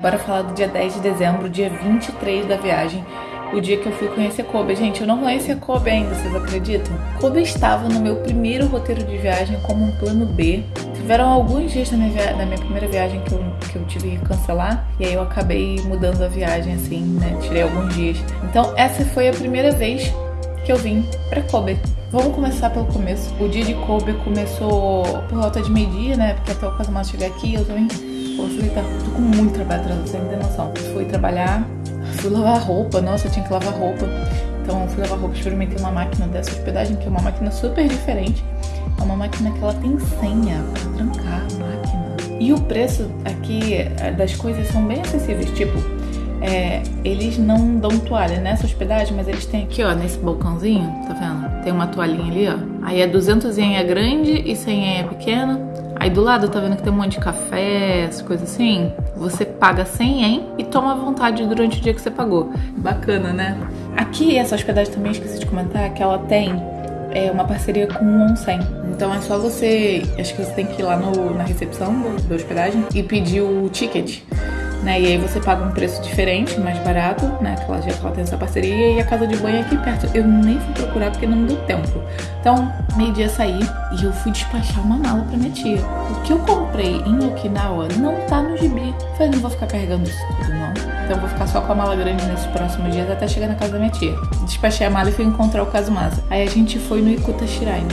Bora falar do dia 10 de dezembro, dia 23 da viagem, o dia que eu fui conhecer Kobe. Gente, eu não conhecia Kobe ainda, vocês acreditam? Kobe estava no meu primeiro roteiro de viagem como um plano B. Tiveram alguns dias na minha, na minha primeira viagem que eu, que eu tive que cancelar, e aí eu acabei mudando a viagem assim, né? Tirei alguns dias. Então, essa foi a primeira vez que eu vim para Kobe. Vamos começar pelo começo. O dia de Kobe começou por volta de meio-dia, né? Porque até o Casamar chegar aqui, eu também Eu tô com muito trabalho atrasado, você não tem noção. Fui trabalhar, fui lavar roupa, nossa, eu tinha que lavar roupa. Então fui lavar roupa, experimentei uma máquina dessa hospedagem, que é uma máquina super diferente. É uma máquina que ela tem senha pra trancar a máquina. E o preço aqui é, das coisas são bem acessíveis, tipo, é, eles não dão toalha nessa hospedagem, mas eles têm aqui, ó, nesse balcãozinho, tá vendo? Tem uma toalhinha ali, ó. Aí é 200 ien é grande e 100 ien é pequena. Aí do lado, tá vendo que tem um monte de café, coisas assim? Você paga 100 ien e toma à vontade durante o dia que você pagou. Bacana, né? Aqui, essa hospedagem também, esqueci de comentar, que ela tem é, uma parceria com o Onsen. Então é só você, acho que você tem que ir lá no, na recepção da hospedagem e pedir o ticket né? E aí você paga um preço diferente, mais barato, né? Que ela já ela tem essa parceria e a casa de banho é aqui perto. Eu nem fui procurar porque não deu tempo. Então, meio-dia saí e eu fui despachar uma mala pra minha tia. O que eu comprei em Okinawa não tá no gibi. Falei, não vou ficar carregando isso tudo, não. Então vou ficar só com a mala grande nesses próximos dias até chegar na casa da minha tia. Despachei a mala e fui encontrar o Kazumasa. Aí a gente foi no Ikuta Shrine.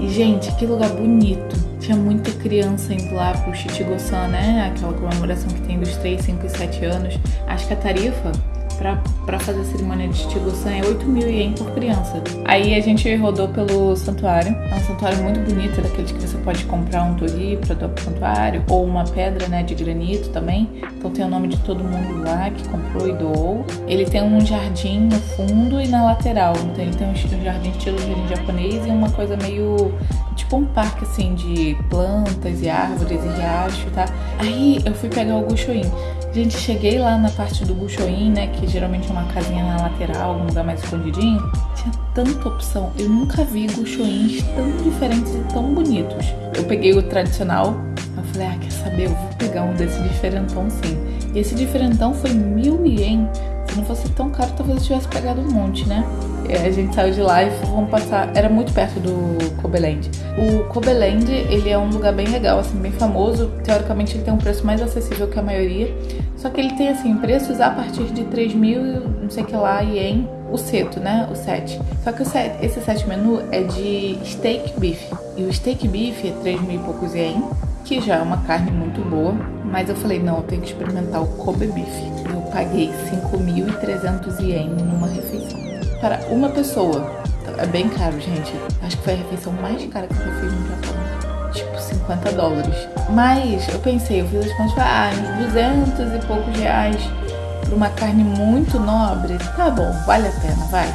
E, gente, que lugar bonito. Tinha muita criança indo lá pro Chichigo-san, né? Aquela comemoração que tem dos 3, 5 e 7 anos. Acho que a tarifa para fazer a cerimônia de Chigo-san é 8 mil ien por criança. Aí a gente rodou pelo santuário. É um santuário muito bonito, é daqueles que você pode comprar um tori para doar pro santuário, ou uma pedra né, de granito também. Então tem o nome de todo mundo lá que comprou e doou. Ele tem um jardim no fundo e na lateral. Então ele tem um jardim estilo jardim japonês e uma coisa meio tipo um parque assim de plantas e árvores e riacho, tá? Aí eu fui pegar o Gushoin. Gente, cheguei lá na parte do Buchoin, né? Que geralmente é uma casinha na lateral, um lugar mais escondidinho. Tinha tanta opção. Eu nunca vi Guchoins tão diferentes e tão bonitos. Eu peguei o tradicional. Eu falei, ah, quer saber? Eu vou pegar um desse diferentão sim. E esse diferentão foi mil ien. Não fosse tão caro, talvez eu tivesse pegado um monte, né? A gente saiu de lá e vamos passar. Era muito perto do Kobeland. O Kobeland, ele é um lugar bem legal, assim, bem famoso. Teoricamente, ele tem um preço mais acessível que a maioria. Só que ele tem, assim, preços a partir de 3 mil, não sei o que lá, ien. O seto, né? O set. Só que set, esse set menu é de steak beef. E o steak beef é 3 mil e poucos ien, que já é uma carne muito boa. Mas eu falei, não, eu tenho que experimentar o Kobe beef. Eu paguei 5.300 ien numa refeição para uma pessoa. É bem caro, gente. Acho que foi a refeição mais cara que eu fiz no Japão. Tipo, 50 dólares. Mas eu pensei, eu fiz as contas, ah, uns 200 e poucos reais por uma carne muito nobre. Tá bom, vale a pena, vai.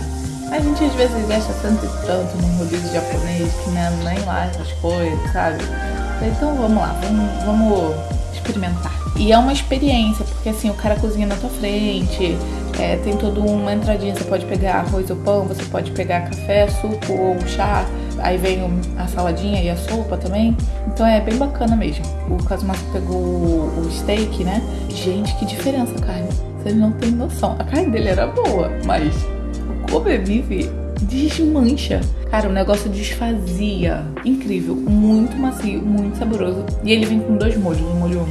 A gente às vezes gasta tanto e tanto num rodízio japonês que é nem lá essas coisas, sabe? Então vamos lá, vamos, vamos experimentar. E é uma experiência, porque assim, o cara cozinha na tua frente, é, tem toda uma entradinha, você pode pegar arroz ou pão, você pode pegar café, suco ou chá, aí vem a saladinha e a sopa também. Então é bem bacana mesmo. O Kazumasa pegou o steak, né? Gente, que diferença a carne. Vocês não têm noção. A carne dele era boa, mas o Kobe Beef desmancha. Cara, o negócio desfazia. Incrível, muito macio, muito saboroso. E ele vem com dois molhos, um molho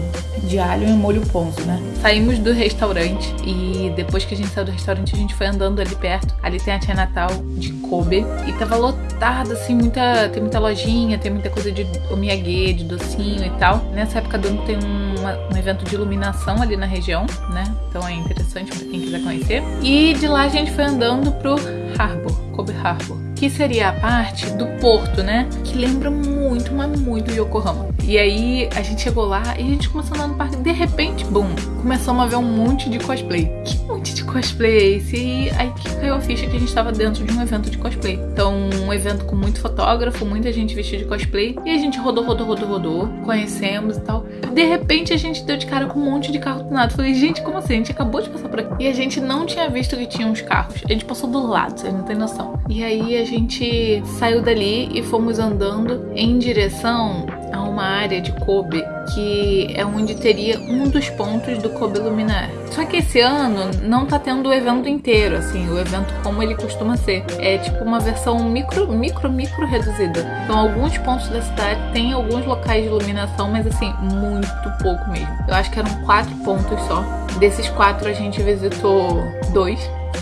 de alho e um molho ponzo, né? Saímos do restaurante e depois que a gente saiu do restaurante, a gente foi andando ali perto. Ali tem a Tia Natal de Kobe e tava lotada, assim, muita, tem muita lojinha, tem muita coisa de omiyage, de docinho e tal. Nessa época do ano tem uma, um evento de iluminação ali na região, né? Então é interessante pra quem quiser conhecer. E de lá a gente foi andando pro Harbor, Kobe Harbor que seria a parte do porto, né? Que lembra muito, mas muito Yokohama. E aí a gente chegou lá e a gente começou a andar no parque. De repente, bum, começamos a ver um monte de cosplay. Que monte de cosplay esse? E aí que caiu a ficha que a gente estava dentro de um evento de cosplay. Então, um evento com muito fotógrafo, muita gente vestida de cosplay. E a gente rodou, rodou, rodou, rodou, conhecemos e tal. De repente a gente deu de cara com um monte de carro tunado. Falei, gente, como assim? A gente acabou de passar por aqui. E a gente não tinha visto que tinha uns carros. A gente passou do lado, vocês não tem noção. E aí a gente saiu dali e fomos andando em direção uma área de Kobe que é onde teria um dos pontos do Kobe Luminar. Só que esse ano não tá tendo o evento inteiro, assim, o evento como ele costuma ser. É tipo uma versão micro, micro, micro reduzida. Então alguns pontos da cidade tem alguns locais de iluminação, mas assim, muito pouco mesmo. Eu acho que eram quatro pontos só. Desses quatro a gente visitou dois.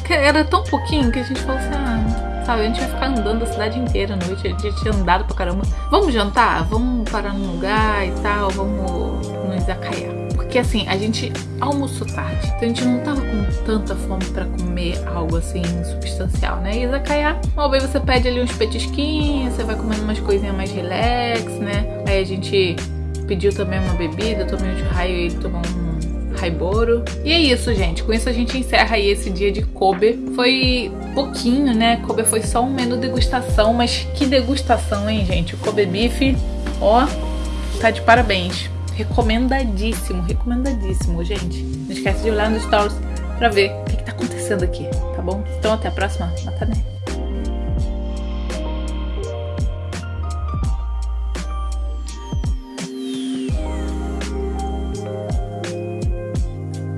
Era tão pouquinho que a gente falou assim, ah, Sabe, a gente vai ficar andando a cidade inteira à noite. A gente tinha andado pra caramba. Vamos jantar? Vamos parar num lugar e tal? Vamos nos acaiar. Porque assim, a gente almoçou tarde. Então a gente não tava com tanta fome pra comer algo assim substancial, né? E Izakaya, uma vez você pede ali uns petisquinhos, você vai comendo umas coisinhas mais relax, né? Aí a gente pediu também uma bebida, eu tomei um de raio e ele tomou um Haiboro. E é isso, gente. Com isso a gente encerra aí esse dia de Kobe. Foi pouquinho, né? Kobe foi só um menu degustação, mas que degustação, hein, gente? O Kobe Beef, ó, tá de parabéns. Recomendadíssimo, recomendadíssimo, gente. Não esquece de olhar nos stories pra ver o que, que tá acontecendo aqui, tá bom? Então até a próxima. Matané.